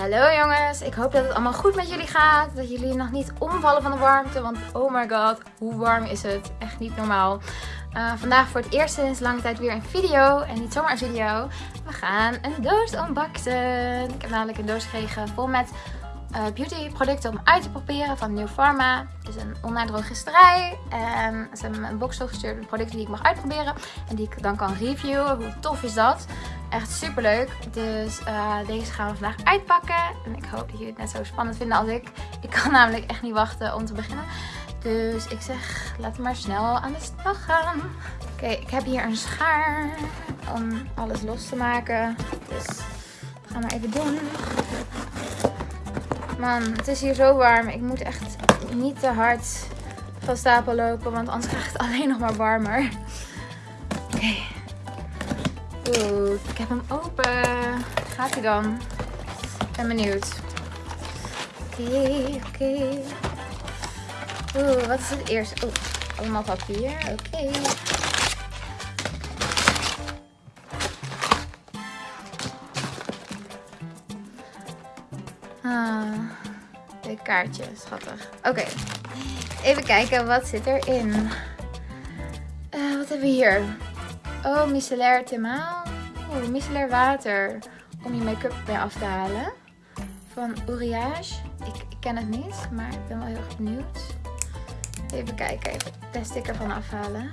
Hallo jongens, ik hoop dat het allemaal goed met jullie gaat. Dat jullie nog niet omvallen van de warmte, want oh my god, hoe warm is het? Echt niet normaal. Uh, vandaag voor het eerst sinds lange tijd weer een video en niet zomaar een video. We gaan een doos unboxen. Ik heb namelijk een doos gekregen vol met uh, beauty producten om uit te proberen van New Pharma. Het is een online drogisterij en ze hebben me een box gestuurd met producten die ik mag uitproberen en die ik dan kan reviewen. Hoe tof is dat? Echt super leuk. Dus uh, deze gaan we vandaag uitpakken. En ik hoop dat jullie het net zo spannend vinden als ik. Ik kan namelijk echt niet wachten om te beginnen. Dus ik zeg, laten we maar snel aan de slag gaan. Oké, ik heb hier een schaar om alles los te maken. Dus dat gaan we even doen. Man, het is hier zo warm. Ik moet echt niet te hard van stapel lopen, want anders krijg het alleen nog maar warmer. Oké. Oeh, ik heb hem open. Gaat hij dan? Ik ben benieuwd. Oké, oké. Oeh, wat is het eerste? Oeh, allemaal papier. Oké. Ah, een kaartje, schattig. Oké, even kijken, wat zit erin? Uh, wat hebben we hier? Oh, micellair themaal. Oh, micellair water om je make-up mee af te halen. Van Uriage. Ik, ken het niet, maar ik ben wel heel erg benieuwd. Even kijken, even de sticker van afhalen.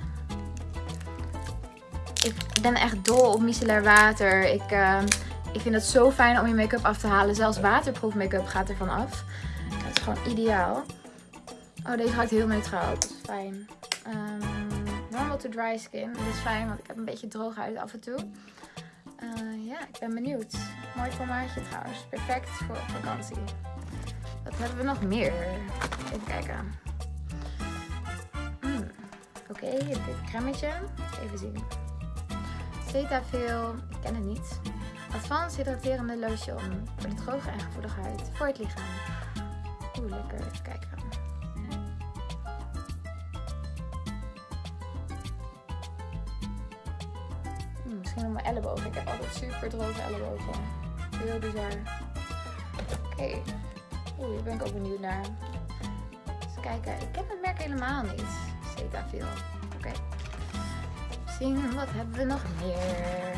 Ik ben echt dol op micellair water. Ik... Uh, ik vind het zo fijn om je make-up af te halen. Zelfs waterproof make-up gaat ervan af. Dat is gewoon ideaal. Oh, deze hangt heel neutraal. Dat is fijn. Um, to dry skin. Dat is fijn, want ik heb een beetje droog huid af en toe. Uh, ja, ik ben benieuwd. Mooi formaatje trouwens. Perfect voor vakantie. Wat hebben we nog meer? Even kijken. Mm. Oké, okay, dit cremmetje. Even zien. Cetaphil. Ik ken het niet. Advanced hydraterende lotion voor de droge en gevoelige huid voor het lichaam. Oeh, lekker. Even kijken. Op mijn ellebogen. Ik heb altijd super droge ellebogen. Heel bizar. Oké. Oeh, hier ben ik ook benieuwd naar. Eens kijken. Ik ken het merk helemaal niet. Cetaphil. Oké. Okay. Zien, wat hebben we nog meer?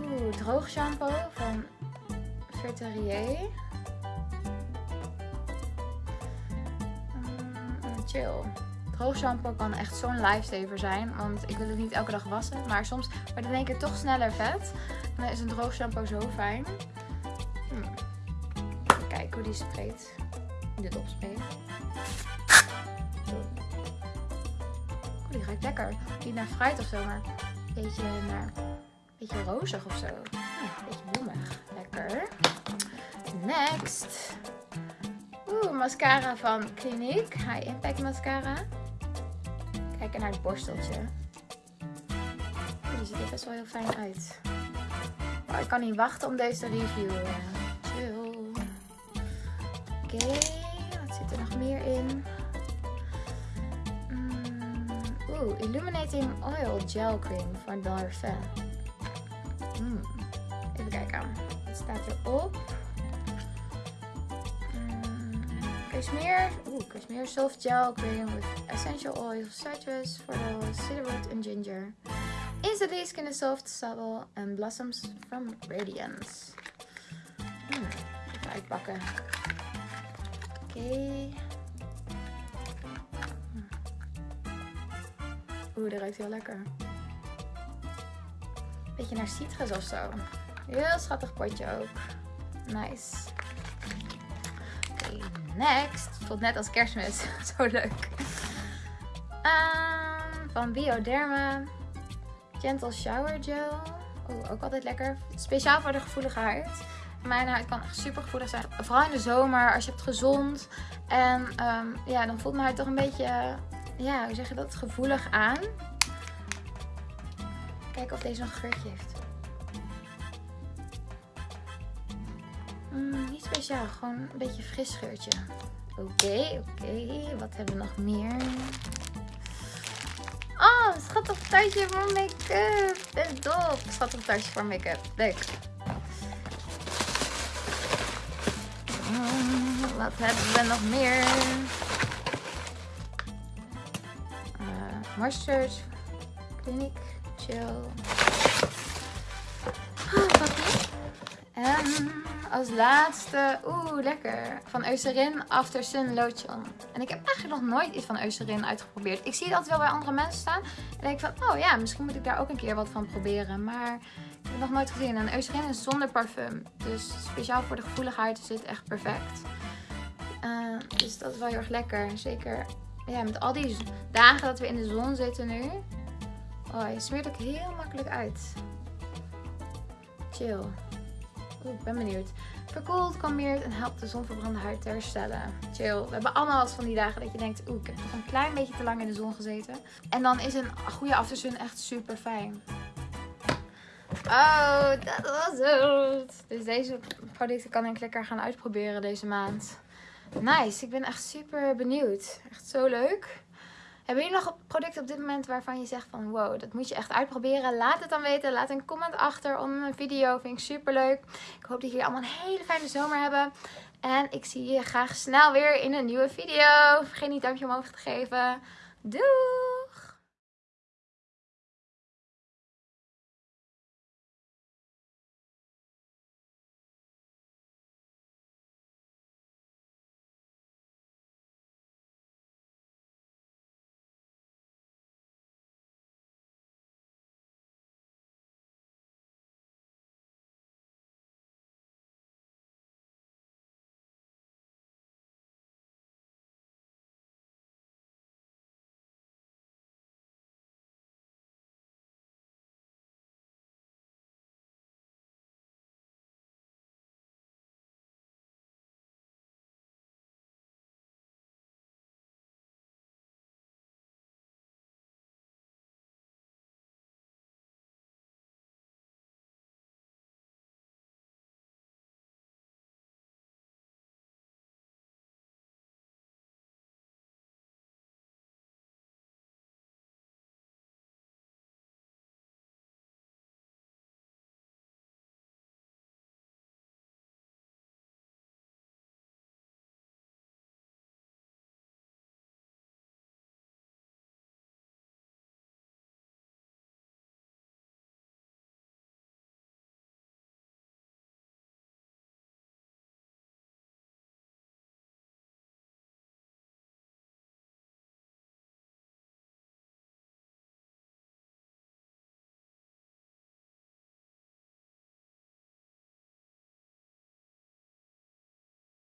Oeh, droog shampoo van Verterier. Mm, chill. Droog kan echt zo'n lifesaver zijn. Want ik wil het niet elke dag wassen. Maar soms wordt het in één keer toch sneller vet. Dan is een droog shampoo zo fijn. Hmm. Even kijken hoe die spreekt. Dit opspreekt. die ruikt lekker. Niet naar fruit of zo, maar een beetje naar beetje rozig of zo. Hm, beetje bloemig. Lekker. Next. Oeh, mascara van Clinique. High Impact Mascara. Kijken naar het borsteltje. die ziet er best wel heel fijn uit. Oh, ik kan niet wachten om deze te reviewen. Chill. Oké, wat zit er nog meer in? Mm, Oeh, Illuminating Oil Gel Cream van Darphin. Mm. Even kijken. Wat staat erop? Cashmere. Oeh, Cashmere Soft Gel Cream with essential oils citrus, the cedarwood and ginger. Instantly skin is soft, subtle and blossoms from radiance. Mm. Even uitpakken. Oké. Oeh, dat ruikt heel lekker beetje naar citrus of zo. Heel schattig potje ook. Nice. Next. Voelt net als kerstmis. zo leuk. Um, van Bioderma. Gentle Shower Gel. Oeh, ook altijd lekker. Speciaal voor de gevoelige huid. Mijn huid kan echt super gevoelig zijn. Vooral in de zomer, als je hebt gezond. En um, ja, dan voelt mijn huid toch een beetje, ja, hoe zeg je dat, gevoelig aan. Kijken of deze nog een geurtje heeft. Speciaal, gewoon een beetje fris geurtje. Oké, oké. Wat hebben we nog meer? Oh, schattig tuitje voor make-up. Ben dol. Schattig tuitje voor make-up. Leuk. Mm, wat hebben we nog meer? Uh, Moistures. Clinic. Chill. Oh, en als laatste, oeh, lekker. Van Eucerin After Sun Lotion. En ik heb eigenlijk nog nooit iets van Eucerin uitgeprobeerd. Ik zie het altijd wel bij andere mensen staan. En denk van, oh ja, misschien moet ik daar ook een keer wat van proberen. Maar ik heb het nog nooit gezien. En Eucerin is zonder parfum. Dus speciaal voor de gevoelige huid is dit echt perfect. Uh, dus dat is wel heel erg lekker. Zeker ja, met al die dagen dat we in de zon zitten nu. Oh, je smeert ook heel makkelijk uit. Chill. Ik ben benieuwd. Verkoelt, kalmeert en helpt de zonverbrande huid te herstellen. Chill. We hebben allemaal wat van die dagen dat je denkt, oeh, ik heb nog een klein beetje te lang in de zon gezeten. En dan is een goede aftersun echt super fijn. Oh, dat was het. Dus deze producten kan ik lekker gaan uitproberen deze maand. Nice, ik ben echt super benieuwd. Echt zo leuk. Hebben jullie nog producten op dit moment waarvan je zegt van wow, dat moet je echt uitproberen? Laat het dan weten. Laat een comment achter onder mijn video. Vind ik super leuk. Ik hoop dat jullie allemaal een hele fijne zomer hebben. En ik zie je graag snel weer in een nieuwe video. Vergeet niet duimpje omhoog te geven. Doei!